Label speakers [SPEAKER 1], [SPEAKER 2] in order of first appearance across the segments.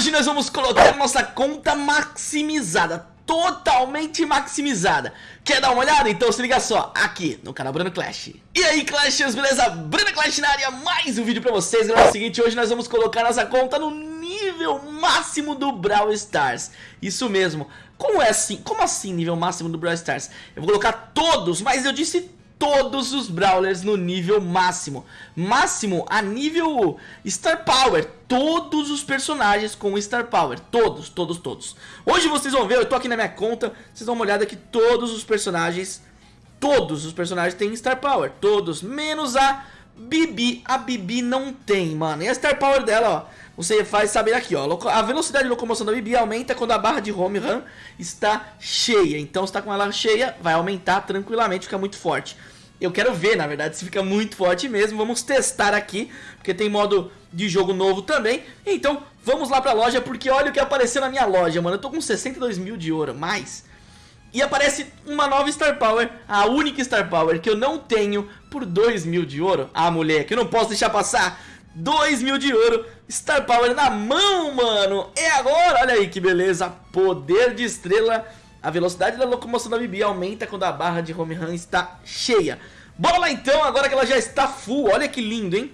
[SPEAKER 1] Hoje nós vamos colocar nossa conta maximizada, totalmente maximizada. Quer dar uma olhada? Então se liga só, aqui no canal Bruno Clash. E aí Clashers, beleza? Bruno Clash na área, mais um vídeo pra vocês. Galera, é o seguinte, hoje nós vamos colocar nossa conta no nível máximo do Brawl Stars. Isso mesmo. Como é assim? Como assim nível máximo do Brawl Stars? Eu vou colocar todos, mas eu disse todos os Brawlers no nível máximo. Máximo a nível Star Power. Todos os personagens com Star Power. Todos, todos, todos. Hoje vocês vão ver, eu tô aqui na minha conta, vocês dão uma olhada que todos os personagens, todos os personagens têm Star Power. Todos, menos a Bibi. A Bibi não tem, mano. E a Star Power dela, ó você faz saber aqui, ó, a velocidade de locomoção da Bibi aumenta quando a barra de home run está cheia. Então, se está com ela cheia, vai aumentar tranquilamente, fica muito forte. Eu quero ver, na verdade, se fica muito forte mesmo. Vamos testar aqui, porque tem modo de jogo novo também. Então, vamos lá pra loja, porque olha o que apareceu na minha loja, mano. Eu tô com 62 mil de ouro, mais... E aparece uma nova Star Power, a única Star Power que eu não tenho por 2 mil de ouro. Ah, moleque, eu não posso deixar passar. 2 mil de ouro, Star Power na mão, mano. É agora, olha aí que beleza. Poder de estrela. A velocidade da locomoção da Bibi aumenta quando a barra de home run está cheia. Bora lá então, agora que ela já está full. Olha que lindo, hein?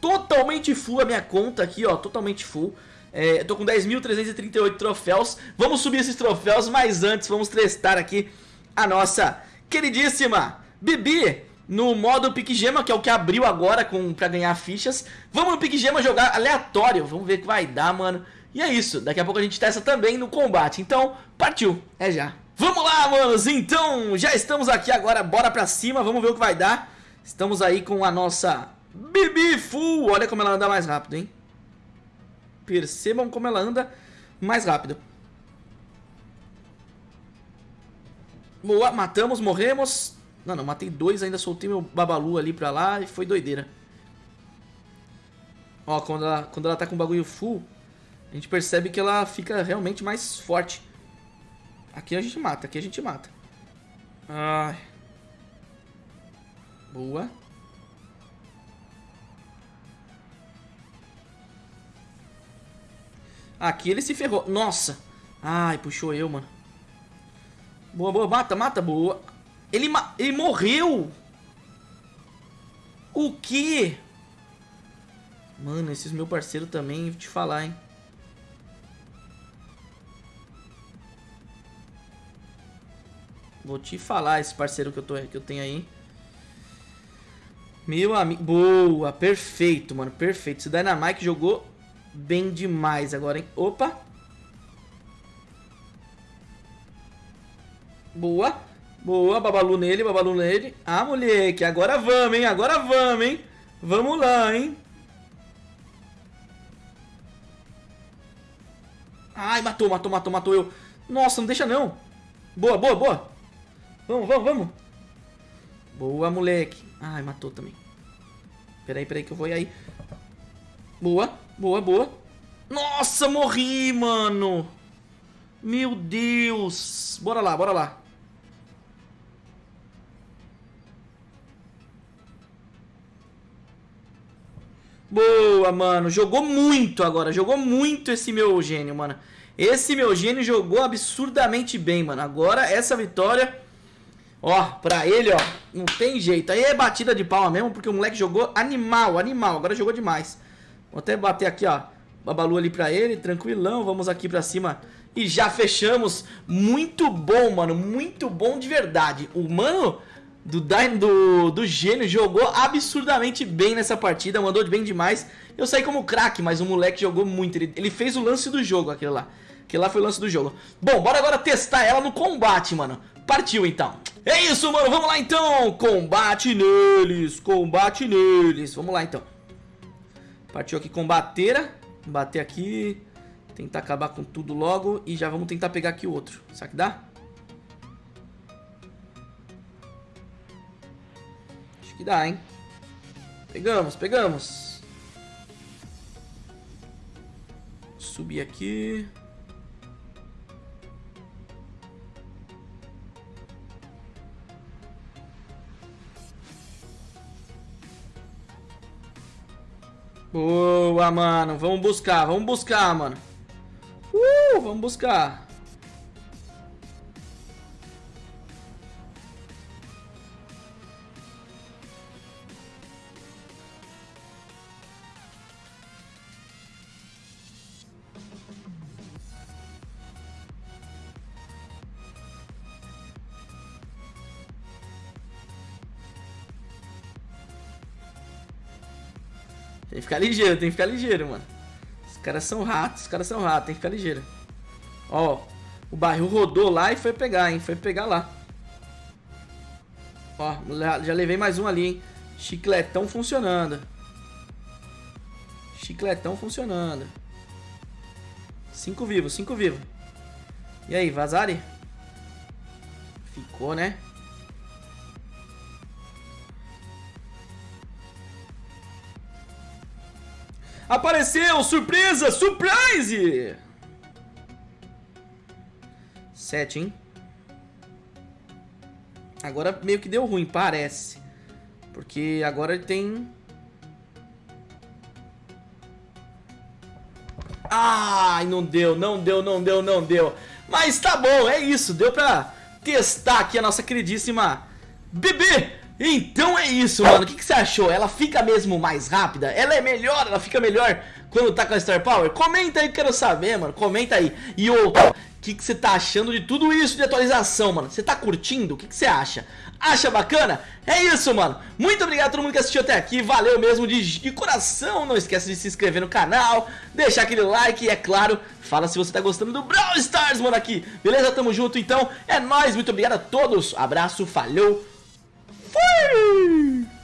[SPEAKER 1] Totalmente full a minha conta aqui, ó. Totalmente full. É, eu tô com 10.338 troféus. Vamos subir esses troféus, mas antes vamos testar aqui a nossa queridíssima Bibi no modo Pique Gema, que é o que abriu agora com, pra ganhar fichas. Vamos no Pique Gema jogar aleatório, vamos ver o que vai dar, mano. E é isso, daqui a pouco a gente testa também no combate, então partiu, é já. Vamos lá, manos, então já estamos aqui agora, bora pra cima, vamos ver o que vai dar. Estamos aí com a nossa Bibi Full, olha como ela anda mais rápido, hein. Percebam como ela anda mais rápido. Boa, matamos, morremos. Não, não, matei dois, ainda soltei meu babalu ali pra lá e foi doideira. Ó, quando ela, quando ela tá com o bagulho full, a gente percebe que ela fica realmente mais forte. Aqui a gente mata, aqui a gente mata. Ai. Boa. Aqui ele se ferrou. Nossa. Ai, puxou eu, mano. Boa, boa. Mata, mata. Boa. Ele, ele morreu! O que? Mano, esses meu parceiro também, vou te falar, hein. Vou te falar esse parceiro que eu, tô, que eu tenho aí. Meu amigo. Boa, perfeito, mano. Perfeito. Esse Dynamite jogou bem demais agora, hein? Opa. Boa. Boa, babalu nele, babalu nele. Ah, moleque, agora vamos, hein? Agora vamos, hein? Vamos lá, hein? Ai, matou, matou, matou, matou eu. Nossa, não deixa não. Boa, boa, boa. Vamos, vamos, vamos. Boa, moleque. Ai, matou também. Peraí, peraí que eu vou aí. Boa, boa, boa. Nossa, morri, mano. Meu Deus. Bora lá, bora lá. Boa, mano. Jogou muito agora. Jogou muito esse meu gênio, mano. Esse meu gênio jogou absurdamente bem, mano. Agora, essa vitória... Ó, pra ele, ó, não tem jeito. Aí é batida de palma mesmo, porque o moleque jogou animal, animal. Agora jogou demais. Vou até bater aqui, ó. Babalu ali pra ele, tranquilão. Vamos aqui pra cima e já fechamos. Muito bom, mano. Muito bom de verdade. O mano do, do, do gênio jogou absurdamente bem nessa partida, mandou bem demais. Eu saí como craque, mas o moleque jogou muito. Ele, ele fez o lance do jogo, aquele lá. Aquele lá foi o lance do jogo. Bom, bora agora testar ela no combate, mano. Partiu então. É isso, mano. Vamos lá então. Combate neles. Combate neles. Vamos lá então. Partiu aqui combateira. Bater aqui. Tentar acabar com tudo logo. E já vamos tentar pegar aqui o outro. Será que dá? Acho que dá, hein? Pegamos, pegamos. Subir aqui. Boa! Mano. Vamos buscar, vamos buscar, mano. Uh, vamos buscar. Tem que ficar ligeiro, tem que ficar ligeiro, mano. Os caras são ratos, os caras são ratos, tem que ficar ligeiro. Ó, o barril rodou lá e foi pegar, hein? Foi pegar lá. Ó, já levei mais um ali, hein? Chicletão funcionando. Chicletão funcionando. Cinco vivos, cinco vivos. E aí, Vazari? Ficou, né? Apareceu! Surpresa! Surprise! Sete, hein? Agora meio que deu ruim, parece. Porque agora ele tem... Ai, não deu, não deu, não deu, não deu. Mas tá bom, é isso. Deu pra testar aqui a nossa queridíssima bebê então é isso, mano. O que, que, você achou? Ela fica mesmo mais rápida? Ela é melhor? Ela fica melhor quando tá com a Star Power? Comenta aí, quero saber, mano. Comenta aí. E outra, o que, que você tá achando de tudo isso de atualização, mano? Você tá curtindo? O que, que você acha? Acha bacana? É isso, mano. Muito obrigado a todo mundo que assistiu até aqui. Valeu mesmo de, de coração. Não esquece de se inscrever no canal, deixar aquele like e, é claro, fala se você tá gostando do Brawl Stars, mano, aqui. Beleza? Tamo junto, então. É nóis. Muito obrigado a todos. Abraço, falhou. Woo!